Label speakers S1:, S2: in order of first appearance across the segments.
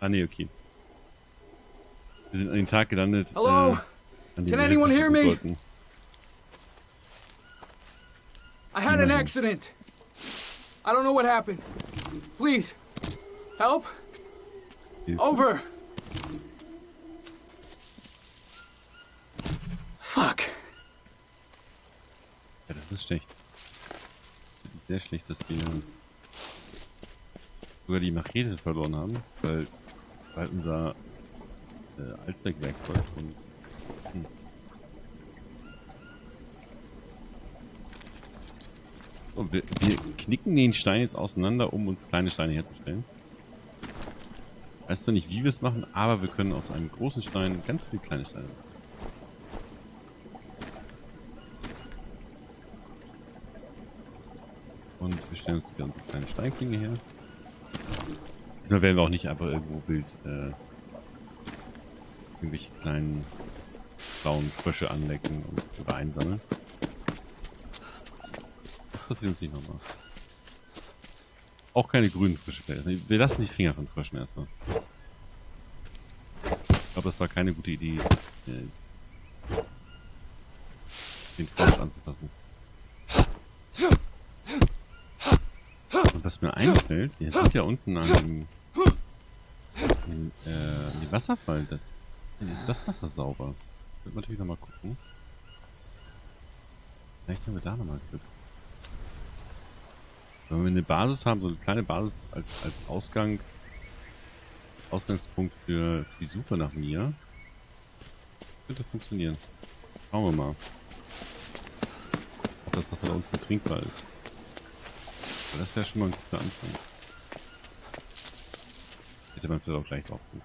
S1: Ah, nee, okay. Wir sind an dem Tag gelandet.
S2: Hello?
S1: Äh, an
S2: Can anyone hear me?
S1: sollten.
S2: I had an accident. I don't know what happened. Please, help.
S1: Hilfe.
S2: Over. Fuck.
S1: Ja, das ist schlecht. Das ist sehr schlecht, dass wir sogar die Machete verloren haben, weil, weil unser äh, Allzweckwerkzeug und hm. So, wir, wir knicken den Stein jetzt auseinander, um uns kleine Steine herzustellen. Weiß zwar nicht, wie wir es machen, aber wir können aus einem großen Stein ganz viele kleine Steine machen. Und wir stellen uns wieder unsere kleine Steinklinge her. Diesmal werden wir auch nicht einfach irgendwo wild äh, irgendwelche kleinen blauen Frösche anlecken und oder einsammeln. Das passiert uns nicht nochmal. Auch keine grünen Frösche. Wir lassen die Finger von Fröschen erstmal. Ich glaube, das war keine gute Idee, äh, den Frosch anzufassen. Und was mir einfällt, wir sind ja unten an dem, an, äh, dem Wasserfall. Das, ist das Wasser sauber? Wird man natürlich nochmal gucken. Vielleicht haben wir da nochmal Glück. Wenn wir eine Basis haben, so eine kleine Basis als, als Ausgang, Ausgangspunkt für, für die Suche nach mir, könnte funktionieren. Schauen wir mal. Ob das Wasser da unten trinkbar ist. Aber das wäre schon mal ein guter Anfang. Hätte man vielleicht auch gleich drauf gucken.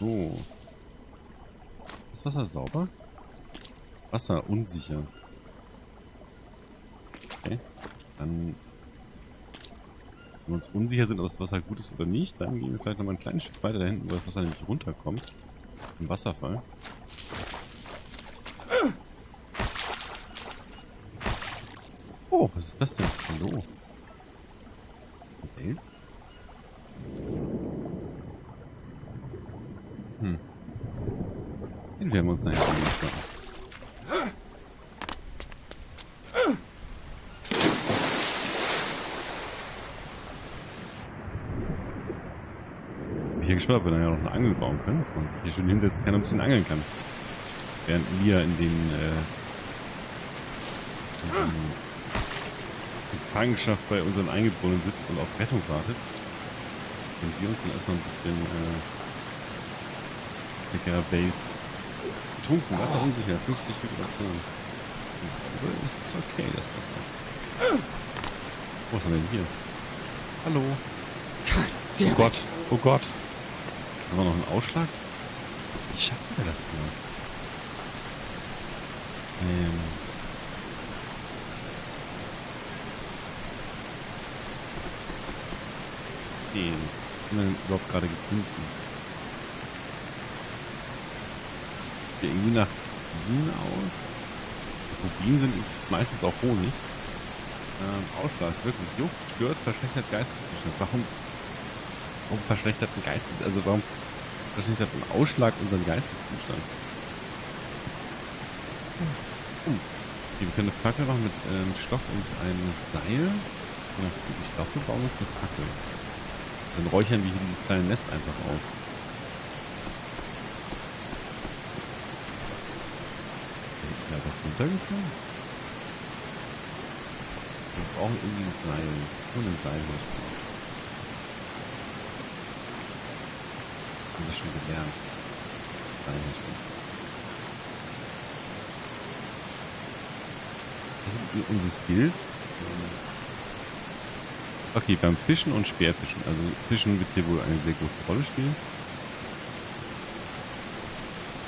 S1: So. Ist Wasser sauber? Wasser unsicher. Okay. Dann, wenn wir uns unsicher sind, ob das Wasser gut ist oder nicht, dann gehen wir vielleicht nochmal ein kleines Stück weiter da hinten, wo das Wasser nämlich runterkommt. Im Wasserfall. Oh, was ist das denn? Hallo. Wels? Hm. Den werden wir uns nachher anschauen. Bin gespannt, ob wir dann ja noch eine Angel bauen können, dass man sich hier schön hinsetzen kann und ein bisschen angeln kann. Während wir in den, äh, in den Gefangenschaft bei unseren Eingeborenen sitzt und auf Rettung wartet. Und wir uns dann erstmal ein bisschen äh, leckerer Bates getrunken. Wasser unsicher, 50 Vibration. Aber ist es okay, das Wasser. Oh, was haben wir denn hier? Hallo. Oh Gott, oh Gott. Haben wir noch einen Ausschlag? Wie schaffen wir das denn? Ähm. Den. Haben wir denn überhaupt gerade gefunden? Sieht irgendwie nach Bienen aus? Wo Bienen sind, ist meistens auch Honig. Ähm, Ausschlag, wirklich. Juckt, stört, verschlechtert Geisteszustand. Warum, warum verschlechtert ein Geistes, also warum verschlechtert ein Ausschlag unseren Geisteszustand? Hm. Okay, wir können eine Fackel machen mit ähm, Stoff und einem Seil. Ganz gut. Ich glaube, wir bauen uns eine Fackel. Dann räuchern wir hier dieses kleine Nest einfach aus. Ja, das runtergefallen? Wir brauchen irgendwie ein Seil. Nur ein Seil muss ich. Haben wir schon gelernt. Seil herstellen. Das sind unsere Skills. Okay, beim Fischen und Speerfischen. Also Fischen wird hier wohl eine sehr große Rolle spielen.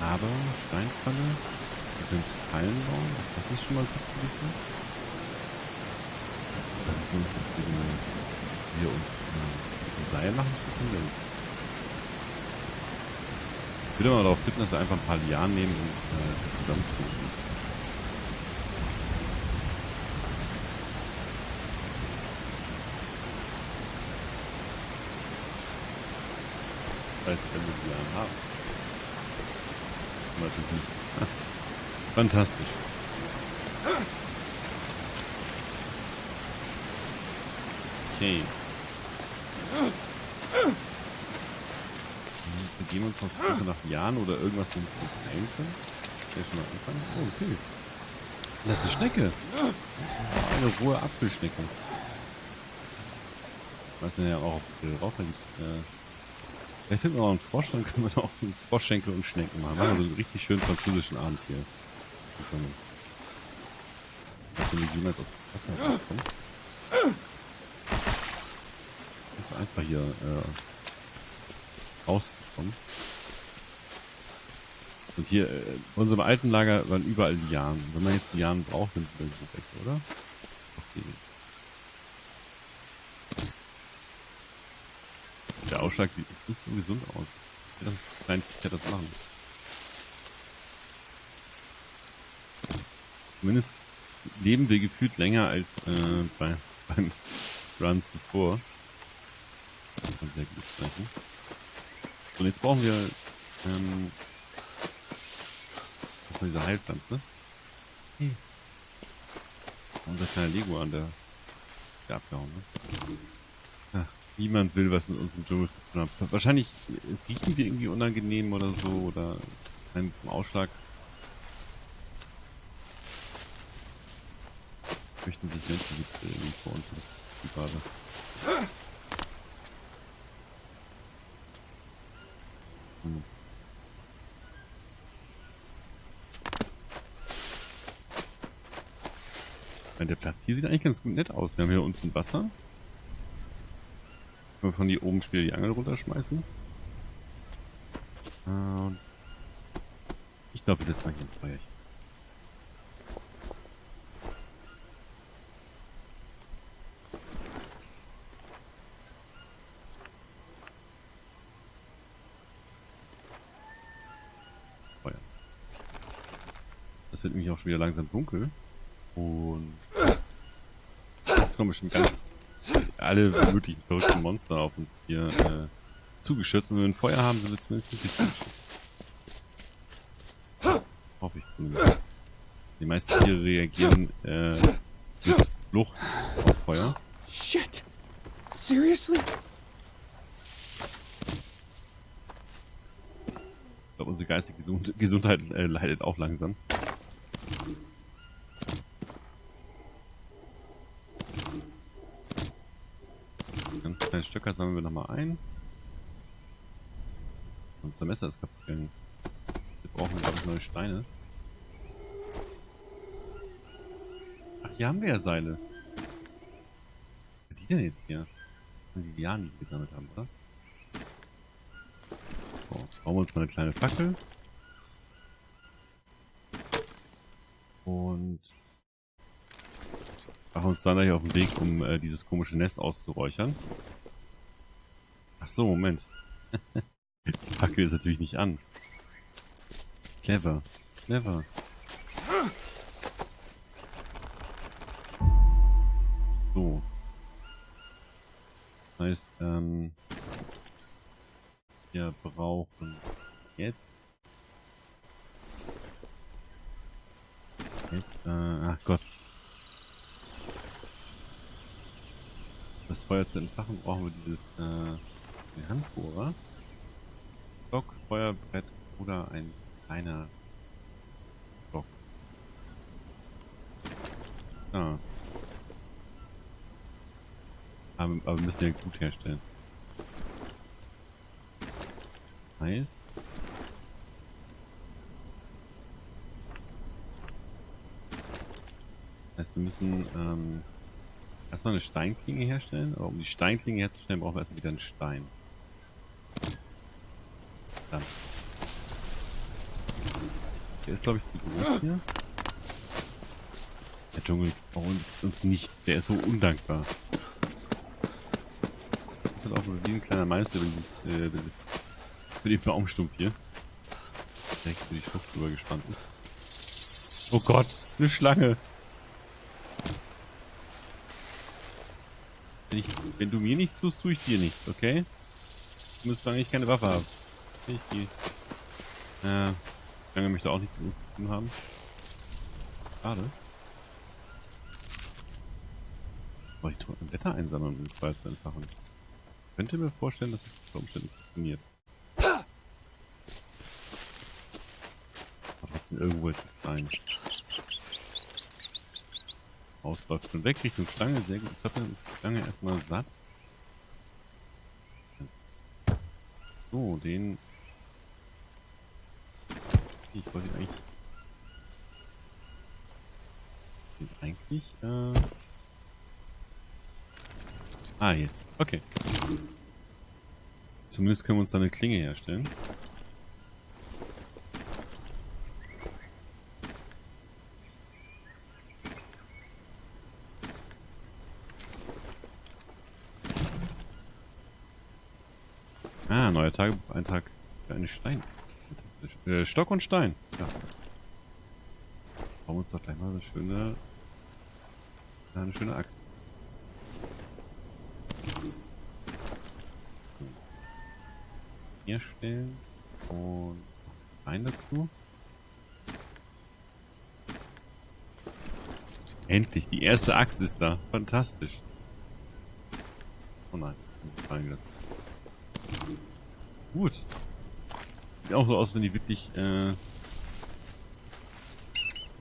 S1: Aber Steinfalle, wir können Fallen bauen. Das ist schon mal gut zu wissen. Dann können wir uns eben, wir uns ein Seil machen können. Ich würde mal darauf tippen, dass wir einfach ein paar Lianen nehmen und äh, zusammentun. Heißt, wenn wir die Lianen haben. Natürlich nicht. Fantastisch. Okay. Wir gehen uns Suche nach Jahren oder irgendwas, womit wir uns schon mal anfangen. Oh, ein. Das ist eine Schnecke. Eine rohe Apfelschnecke. Weiß man ja auch auf Raucher gibt äh, Vielleicht finden wir auch einen Frosch, dann können wir da uns Froschschenkel und Schnecken machen. Machen wir so einen richtig schönen französischen Abend hier. Dass wir jemals dem Wasser rauskommt. Ist einfach hier äh, rauszukommen. Und hier, äh, in unserem alten Lager waren überall Lianen. Wenn man jetzt Lianen braucht, sind die so weg, oder? Okay. Der Ausschlag sieht nicht so gesund aus. Das kleine Viecher das machen. Zumindest leben wir gefühlt länger als äh, bei, beim Run zuvor. Das kann sehr gut sprechen. So, und jetzt brauchen wir ähm, erstmal diese Heilpflanze. Hm. Unser kleiner Lego an der, der abgehauen, ne? Niemand will was mit uns im Dschungel zu tun haben. Wahrscheinlich riechen wir irgendwie unangenehm oder so oder ein Ausschlag. Möchten sich Menschen gibt irgendwie vor uns die gerade. Hm. Der Platz hier sieht eigentlich ganz gut nett aus. Wir haben hier unten Wasser. Können wir von hier oben später die Angel runterschmeißen. Und ich glaube, wir setzen mal hier ein Feuerchen. Feuer. Das wird nämlich auch schon wieder langsam dunkel. Und jetzt kommen bestimmt ganz alle möglichen verrückten Monster auf uns hier äh, zugeschützt. Und wenn wir ein Feuer haben, sind wir zumindest ein bisschen geschützt. Hoffe ich zumindest. Die meisten Tiere reagieren äh, mit Flucht auf Feuer.
S2: Shit! Seriously?
S1: Ich glaube, unsere geistige Gesund Gesundheit äh, leidet auch langsam. Ganz kleine Stöcker sammeln wir nochmal ein. Unser Messer ist kaputt gegangen. Wir brauchen, glaube ich, neue Steine. Ach, hier haben wir ja Seile. Was die denn jetzt hier? Die Lianen, die gesammelt haben, oder? So, bauen wir uns mal eine kleine Fackel. Und machen uns dann gleich auf den Weg, um äh, dieses komische Nest auszuräuchern. So, Moment. Die Fackel ist natürlich nicht an. Clever. Clever. So. Das heißt, ähm, wir brauchen jetzt jetzt, äh, ach Gott. Das Feuer zu entfachen brauchen wir dieses, äh, den Handbohrer. Stock, Feuerbrett oder ein kleiner Stock. Ah. Aber, aber wir müssen ja gut herstellen. Heißt, heißt wir müssen ähm, erstmal eine Steinklinge herstellen, aber um die Steinklinge herzustellen, brauchen wir erstmal wieder einen Stein. Dann. Der ist glaube ich zu groß hier. Der Dschungel braucht uns nicht, der ist so undankbar. Das ist auch nur wie ein kleiner Meister, wenn äh, für den Baumstumpf hier direkt für die Schrift drüber gespannt ist. Oh Gott, eine Schlange! Wenn, ich, wenn du mir nichts tust, tue ich dir nichts, okay? Zumindest solange ich keine Waffe habe. Ich gehe. Ja. Lange möchte auch nichts mit uns zu tun haben. Schade. Aber ich drücke ein Wetter einsammeln, den Feuer zu entfachen. Ich könnte mir vorstellen, dass es unter Umständen funktioniert. Aber trotzdem irgendwo ist es klein. Haus läuft schon weg Richtung Schlange. Sehr gut. Ich glaube, dann ist die Schlange erstmal satt. So, den... Ich wollte eigentlich... Eigentlich, äh... Ah, jetzt. Okay. Zumindest können wir uns da eine Klinge herstellen. Ah, neuer Tagebucheintrag für einen Stein. Äh, Stock und Stein. Ja. Bauen wir uns doch gleich mal eine schöne, eine schöne Axt. Herstellen und rein dazu. Endlich, die erste Axt ist da. Fantastisch. Oh nein, fallen gelassen. Gut. Sieht auch so aus, wenn die wirklich äh,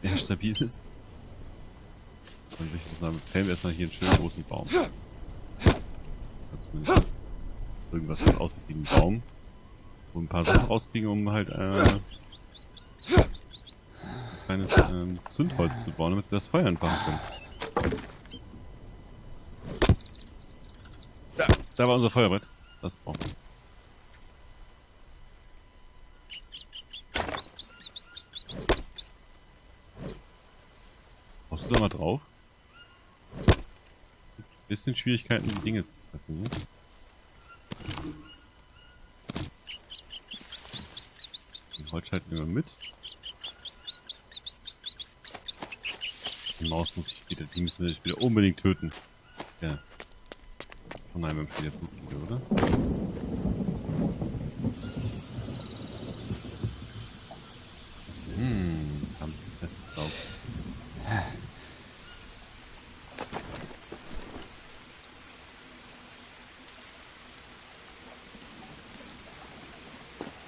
S1: sehr stabil ist. Dann würde ich sagen, fällen wir erstmal hier einen schönen großen Baum. Zumindest irgendwas, was aussieht wie ein Baum. Wo ein paar Sachen rauskriegen, um halt äh, ein kleines ähm, Zündholz zu bauen, damit wir das Feuer entfachen können. Da war unser Feuerbrett. Das brauchen wir. Du da mal drauf? Bisschen Schwierigkeiten, die Dinge zu treffen. Ne? Den Holzscheit nehmen wir mit. Die Maus muss ich wieder, die müssen wir wieder unbedingt töten. Ja. Oh nein, wir haben schon wieder oder? Hm, haben sie festgesaugt.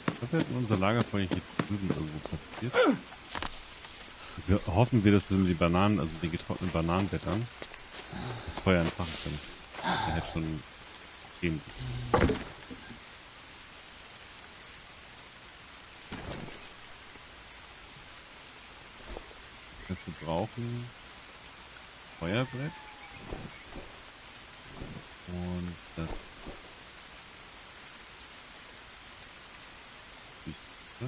S1: Ich glaube, wir hatten unser Lagerfeuer hier drüben irgendwo platziert. Wir hoffen wir, dass wir den Bananen, also den getrockneten Bananenblättern, das Feuer entfachen können. Der hätte schon gehen. Heißt, wir brauchen Feuerbrett und das Ja.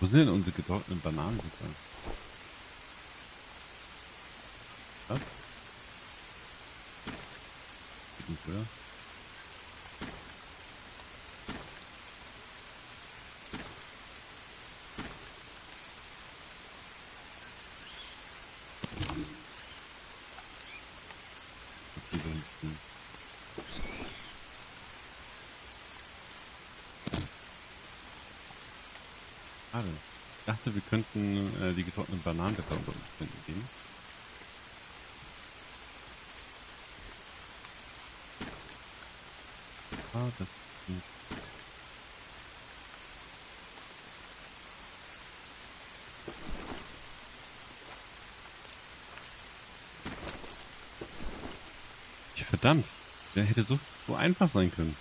S1: Wo sind denn unsere getrockneten Bananen? Was? Geht nicht, oder? Was hier da hinten? Schade. Ich dachte, wir könnten äh, die getrockneten Bananenblätter unter Umständen geben. Ah, das. Ich- Verdammt, der hätte so, so einfach sein können.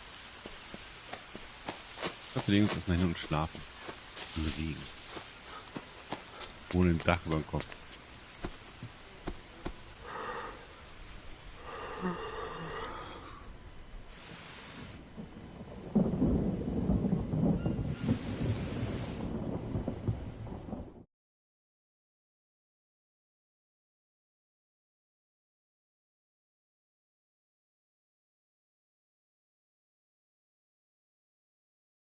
S1: Ich glaube, wir legen uns erstmal hin und schlafen. Regen. Ohne ein Dach über dem Kopf.